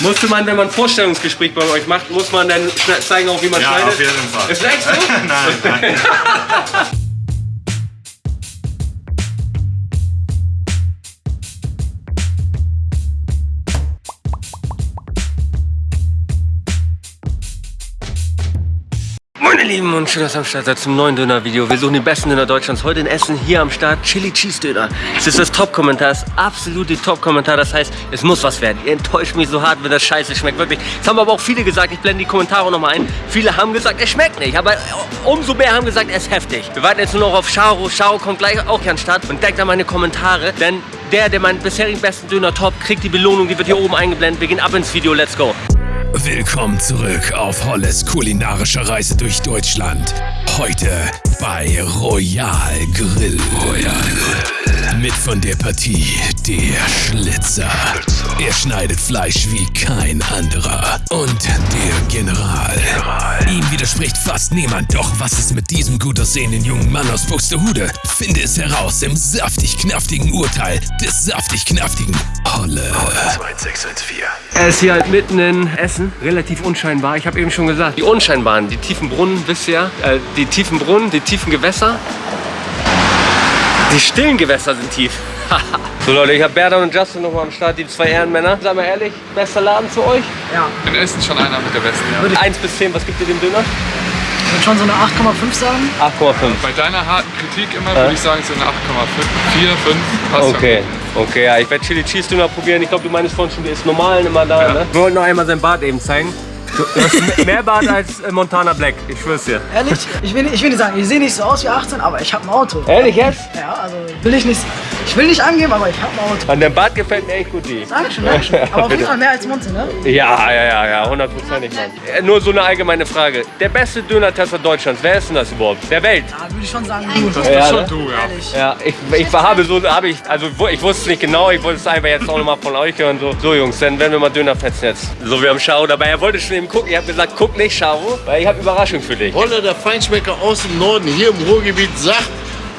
Musste man, wenn man ein Vorstellungsgespräch bei euch macht, muss man dann zeigen, auch wie man Ja, schneidet? auf jeden Fall. Ist echt so? nein, nein. Meine Lieben und schön, dass ihr am Start seid zum neuen Döner-Video. Wir suchen die besten Döner Deutschlands. Heute in Essen, hier am Start, Chili Cheese Döner. Es ist das Top-Kommentar, das absolute Top-Kommentar. Das heißt, es muss was werden. Ihr enttäuscht mich so hart, wenn das scheiße schmeckt. Wirklich. Das haben aber auch viele gesagt. Ich blende die Kommentare nochmal ein. Viele haben gesagt, es schmeckt nicht. Aber umso mehr haben gesagt, es ist heftig. Wir warten jetzt nur noch auf Charo. Charo kommt gleich auch hier an den Start und denkt an meine Kommentare. Denn der, der meinen bisherigen besten Döner top, kriegt die Belohnung. Die wird hier oben eingeblendet. Wir gehen ab ins Video. Let's go. Willkommen zurück auf Holles kulinarischer Reise durch Deutschland. Heute bei Royal Grill. Royal Grill. Mit von der Partie der Schlitzer. Er schneidet Fleisch wie kein anderer. Und der General. Ihm widerspricht fast niemand. Doch was ist mit diesem gut aussehenden jungen Mann aus Buxtehude? Finde es heraus im saftig-knaftigen Urteil des saftig-knaftigen Holle. 2614. Er ist hier halt mitten in Essen, relativ unscheinbar. Ich habe eben schon gesagt, die unscheinbaren, die tiefen Brunnen, wisst ihr äh, die tiefen Brunnen, die tiefen Gewässer. Die stillen Gewässer sind tief. So Leute, ich habe Berda und Justin noch mal am Start, die zwei Ehrenmänner. Sag mal ehrlich, bester Laden für euch? In Essen schon einer mit der besten, ja. 1 bis 10, was gibt ihr dem Döner? Ich würde schon so eine 8,5 sagen. 8,5. Bei deiner harten Kritik immer würde ich sagen so eine 8,5, 4, 5, passt schon. Okay, okay, ja, ich werde Chili Cheese Döner probieren. Ich glaube, du meinst vorhin schon, der ist normal immer da, Ja. ne? Wir wollten noch einmal sein Bart eben zeigen. Du hast mehr Bart als äh, Montana Black, ich schwör's dir. Ehrlich, ich will, nicht- ich will nicht sagen, ich sehe nicht so aus wie 18, aber ich habe ein Auto. Ehrlich jetzt? Ja, also will ich nicht, ich will nicht angeben, aber ich habe ein Auto. An dem Bart gefällt mir echt gut die. Dankeschön, Dankeschön. Aber auf jeden Fall mehr als Monte, ne? Ja, ja, ja, ja, hundertprozentig, Mann. Äh, Nur so eine allgemeine Frage. Der beste Döner-Tester Deutschlands, wer ist denn das überhaupt? Der Welt? Ja, würde ich schon sagen, du. Das Ja, bist schon ne? du, ja. Ehrlich. Ja, ich, ich habe so, habe ich, also ich wusste es nicht genau, ich wollte es einfach jetzt auch nochmal von euch hören. So, so Jungs, dann werden wir mal Döner fetzen jetzt. So, wir haben Schau dabei. Er wollte schon eben gucken. Ich habe gesagt, guck nicht, Schau, weil ich habe Überraschung für dich. Holle, der Feinschmecker aus dem Norden, hier im Ruhrgebiet, sagt,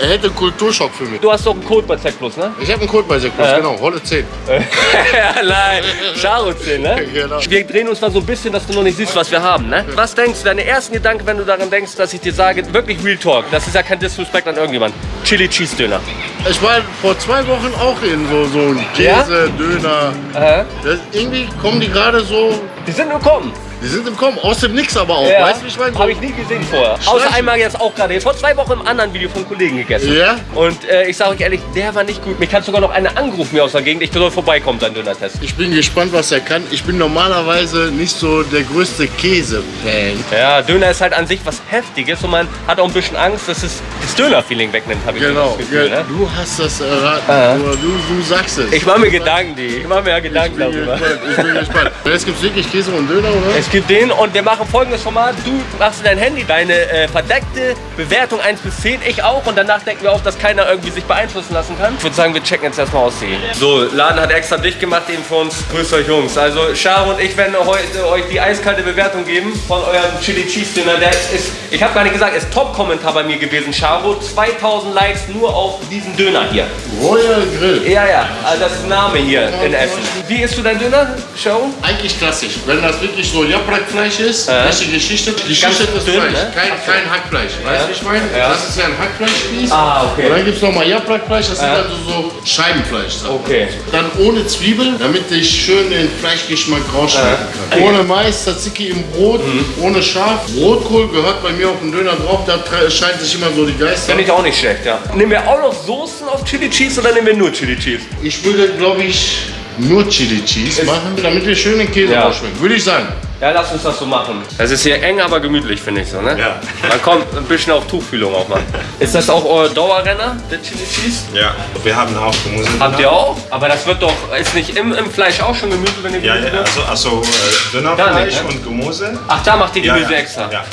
er hätte einen Kulturschock für mich. Du hast doch einen Code bei Z Plus, ne? Ich habe einen Code bei Sekus, Ja. genau, Holle 10. ja, nein, Schau 10, ne? Genau. Wir drehen uns mal so ein bisschen, dass du noch nicht siehst, was wir haben, ne? Was denkst du, deine ersten Gedanken, wenn du daran denkst, dass ich dir sage, wirklich Real Talk, das ist ja kein Disrespect an irgendjemand. Chili Cheese Döner. Ich war vor zwei Wochen auch in so, so ein Ja? Käse, Döner. Aha. Das, irgendwie kommen die gerade so, Die sind nur kommen. Die sind im Kommen, aus dem Nix aber auch. Ja. Weißt du, wie ich meine? So, Habe ich nie gesehen vorher. Außer Schleichen. einmal jetzt auch gerade. Vor zwei Wochen im anderen Video von Kollegen gegessen. Ja? Und äh, ich sage euch ehrlich, der war nicht gut. Mich hat sogar noch einer angerufen mir aus der Gegend. Ich soll vorbeikommen, sein Döner-Test. Ich bin gespannt, was er kann. Ich bin normalerweise nicht so der größte Käse-Fan. Ja, Döner ist halt an sich was Heftiges und man hat auch ein bisschen Angst, dass es das Döner-Feeling wegnimmt, habe ich Genau, das Gefühl. ja, Ne? du hast das erraten. Aha. Du, du, du sagst es. Ich mache mir Gedanken, die. Ich mache mir ja Ich Gedanken bin darüber. gespannt. Ich bin gespannt. Jetzt gibt es wirklich Käse und Döner, oder? Es gibt den und wir machen folgendes Format. Du machst in dein Handy deine äh, verdeckte Bewertung 1 bis 10, ich auch. Und danach denken wir auch, dass keiner irgendwie sich beeinflussen lassen kann. Ich würde sagen, wir checken jetzt erstmal aus die. So, Laden hat extra dicht gemacht eben für uns. Grüßt euch Jungs. Also Charo und ich werden heute euch die eiskalte Bewertung geben von eurem Chili Cheese Dinner. Der ist, ich habe gar nicht gesagt, ist Top-Kommentar bei mir gewesen, Charo. 2000 Likes nur auf diesen Döner hier. Royal Grill. Ja, ja, also das ist Name hier in Essen. Wie isst du dein Döner, Charo? Eigentlich klassisch. Wenn das wirklich so Japrak-Fleisch ist, Ja. richtig geschichtet, Ganz geschichtetes dünn, Fleisch. ne? Kein, kein Hackfleisch. Weißt du, ich meine? Ja. Das ist ja ein Hackfleischspieß. Ah, okay. Und dann gibt es nochmal Japrak-Fleisch, das Ja. sind also so Scheibenfleisch. Okay. Dann ohne Zwiebeln, damit ich schön den Fleischgeschmack rausschmecken kann. Ohne Mais, Tzatziki im Brot, Mhm. ohne Schaf. Rotkohl gehört bei mir auf den Döner drauf, da scheint sich immer so die Geister. Finde ich auch nicht schlecht, ja. Nehmen wir auch noch Soßen auf Chili Cheese oder nehmen wir nur Chili Cheese? Ich würde, glaube ich, nur Chili Cheese machen, damit wir schön den Käse Ja. rausschmecken. Würde ich sagen. Ja, lass uns das so machen. Das ist hier eng, aber gemütlich, finde ich so, ne? Ja. Man kommt ein bisschen auf Tuchfühlung auch mal. Ist das auch euer Dauerrenner, der Chili Cheese? Ja, wir haben auch Gemüse. Habt ihr auch? Aber das wird doch, ist nicht im, im Fleisch auch schon Gemüse, wenn ihr Ja, Gemüse ja nehmt? also, also äh, Dönerfleisch nicht, ne? und Gemüse. Ach, da macht ihr Ja, Gemüse ja. extra? Ja.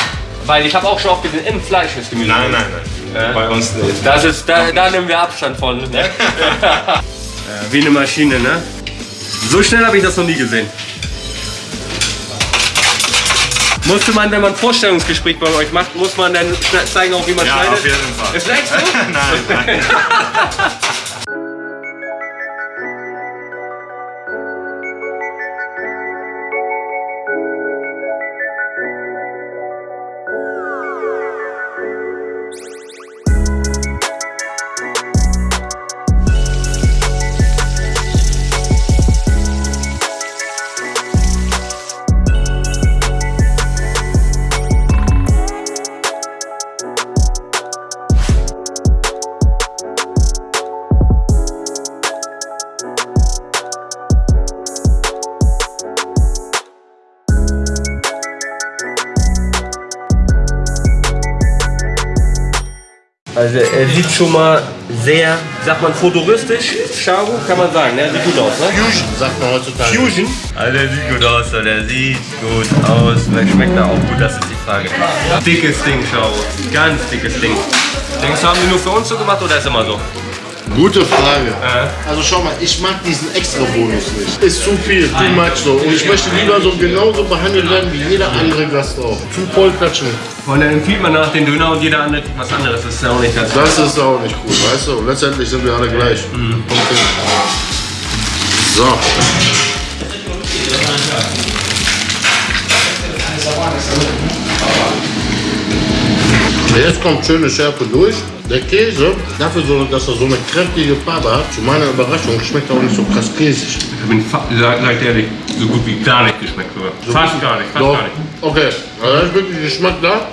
Weil ich habe auch schon oft gesehen, im Fleisch ist Gemüse. Nein, nein, nein. Bei uns nicht. Das ist, da, da nehmen wir Abstand von. Ne? ja, wie eine Maschine, ne? So schnell habe ich das noch nie gesehen. Musste man, wenn man ein Vorstellungsgespräch bei euch macht, muss man dann zeigen, auch wie man Ja, schneidet? auf jeden Fall. Ist echt so? nein, nein. Also er sieht schon mal sehr, sagt man futuristisch, Charo, kann man sagen, ne? Er sieht gut aus, ne? Fusion, sagt man heutzutage. Fusion? Also der sieht gut aus, der sieht gut aus. Vielleicht schmeckt er auch gut, das ist die Frage. Dickes Ding, Charo. Ganz dickes Ding. Denkst du, haben die nur für uns so gemacht oder ist immer so? Gute Frage. Also schau mal, ich mag diesen extra Bonus nicht. Ist zu viel, too much so. Und ich möchte lieber so genauso behandelt werden wie jeder andere Gast auch. Zu voll klatschen. Und dann empfiehlt man nach den Döner und jeder andere was anderes. Das ist ja auch nicht ganz Das ist auch nicht cool, weißt du? Und letztendlich sind wir alle gleich. Okay. So. Jetzt kommt schöne Schärfe durch. Der Käse, dafür, so, dass er so eine kräftige Farbe hat, zu meiner Überraschung schmeckt er auch nicht so krass käsig. Ich bin, fa- sag, sag ehrlich, so gut wie gar nicht geschmeckt sogar. Fast gar nicht, fast Doch. gar nicht. Okay, also da ist wirklich Geschmack da,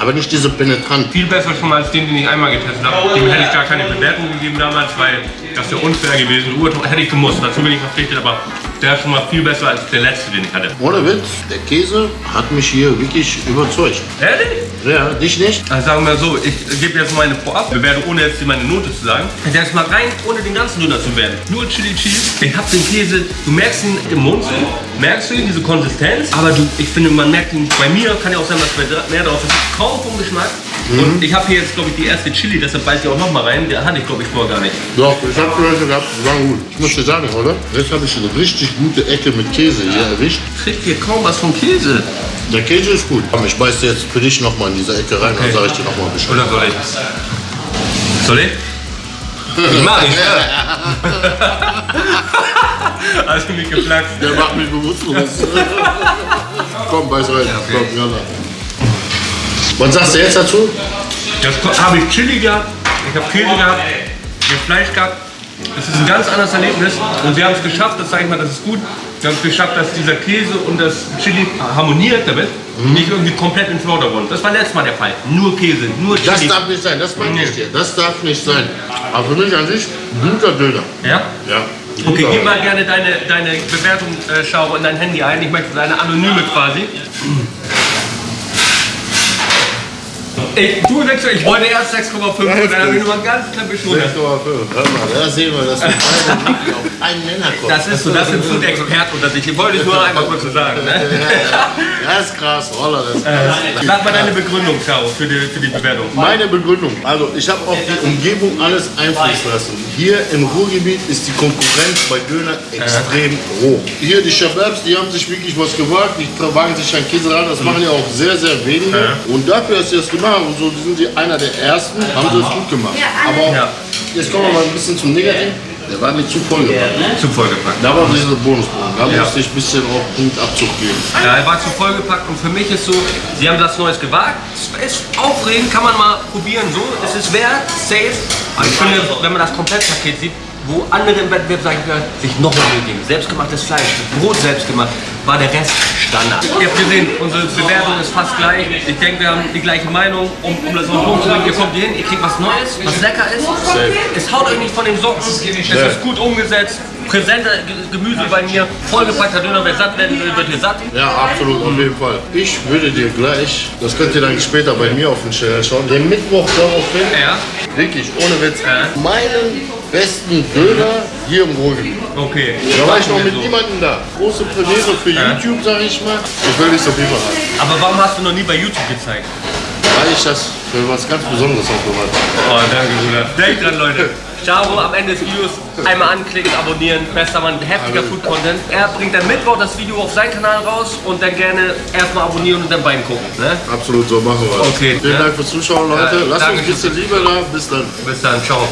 aber nicht diese penetrant. Viel besser schon mal als den, den ich einmal getestet habe. Dem hätte ich gar keine Bewertung gegeben damals, weil das wäre unfair gewesen. Hätte ich gemusst, dazu bin ich verpflichtet, aber der ist schon mal viel besser als der letzte, den ich hatte. Ohne Witz, der Käse hat mich hier wirklich überzeugt. Ehrlich? Ja, dich nicht? Also sagen wir so, ich gebe jetzt meine Vorabbewertung, ohne jetzt meine Note zu sagen. Der ist mal rein, ohne den ganzen Döner zu werden. Nur Chili Cheese. Ich hab den Käse, du merkst ihn im Mund, merkst du ihn, diese Konsistenz. Aber du, ich finde, man merkt ihn, bei mir kann ja auch sein, dass mehr drauf ist. Kaum vom Geschmack. Und ich habe hier jetzt, glaube ich, die erste Chili, deshalb beiß ich auch noch mal rein. Der hatte ich, glaube ich, vorher gar nicht. Doch, ich hab gehört gehabt, die waren gut. Ich muss dir sagen, oder? Jetzt habe ich eine richtig gute Ecke mit Käse hier erwischt. Kriegt hier kaum was vom Käse. Der Käse ist gut. Komm, ich beiß dir jetzt für dich nochmal in diese Ecke rein, dann sage ich dir nochmal Bescheid. Oder soll ich? Soll ich? Ich mach ich. Hast du mich geflaxt? Der macht mich bewusstlos. Komm, beiß rein. Komm, jalla. Was sagst du jetzt dazu? Jetzt habe ich Chili gehabt, ich habe Käse gehabt, ich habe Fleisch gehabt. Es ist ein ganz anderes Erlebnis und wir haben es geschafft, das sage ich mal, das ist gut. Wir haben es geschafft, dass dieser Käse und das Chili harmoniert damit, nicht irgendwie komplett in den Vordergrund. Das war letztes Mal der Fall. Nur Käse, nur Das Chili. darf nicht sein, das meine ich dir. Das darf nicht sein. Aber für mich an sich, guter Döner. Ja? Ja. Okay, gib mal gerne deine, deine Bewertung, äh, Schau, in dein Handy ein. Ich möchte deine anonyme quasi. Ich, du ich wollte erst 6,5 und dann habe ich nur mal ganz knapp beschuldigt. 6,5. Hör mal, da sehen wir, dass wir beide wirklich auf einen Nenner kommen. Das ist so, das sind unter sich. Ich wollte es nur einmal kurz so sagen. Ne? Das ist krass, Roller, das ist krass. Sag mal deine Begründung, Schau, für die, für die Bewertung. Meine Begründung. Also ich habe auf die Umgebung alles einfließen lassen. Hier im Ruhrgebiet ist die Konkurrenz bei Döner extrem hoch. Hier die Shababs, die haben sich wirklich was gewagt. Die wagen sich an Käse ran. Das machen ja auch sehr, sehr wenige. Und dafür, dass sie das gemacht haben, und so sind sie einer der ersten, haben sie es gut gemacht. Aber Ja. jetzt kommen wir mal ein bisschen zum Negativen. Der war mir zu voll gepackt. Zu vollgepackt. Da war dieser Bonuspunkt. Da Ja. musste ich ein bisschen auch Punktabzug geben. Ja, er war zu vollgepackt und für mich ist so, sie haben das Neues gewagt. Es ist aufregend, kann man mal probieren so. Es ist wert, safe. Aber ich finde, wenn man das Komplettpaket sieht, wo andere im Wettbewerb sagen können, sich noch mehr Mühe geben. Selbstgemachtes Fleisch, Brot selbst gemacht, war der Rest Standard. Ihr habt gesehen, unsere Bewertung ist fast gleich. Ich denke, wir haben die gleiche Meinung. Um, um das auf den Punkt zu bringen, ihr kommt hier hin, ihr kriegt was Neues, was lecker ist. Es haut euch nicht von den Socken. Es ist gut umgesetzt. Präsenter Ge- Gemüse bei mir, vollgepackter Döner, wer satt werden will, wird hier satt. Ja, absolut, auf jeden Fall. Ich würde dir gleich, das könnt ihr dann später bei mir auf den Channel schauen, den Mittwoch darauf hin, Ja. wirklich, ohne Witz, Ja. meinen besten Döner hier im Ruhrgebiet. Okay. Da war ich noch mit niemandem da. Große Premiere für YouTube, sag ich mal. Ich will nicht so viel verraten, Aber warum hast du noch nie bei YouTube gezeigt? weil ich das für was ganz Besonderes aufbewahrt habe. Oh, danke, Bruder. Denkt dran, Leute. Charo, am Ende des Videos einmal anklicken, abonnieren. Bester Mann, heftiger Food-Content. Er bringt dann Mittwoch das Video auf seinen Kanal raus und dann gerne erstmal abonnieren und dann beiden gucken. Ne? Absolut, so machen wir. Okay, Vielen ja. Dank fürs Zuschauen, Leute. Ja, Lasst uns ein bisschen Liebe da. Bis dann. Bis dann, ciao.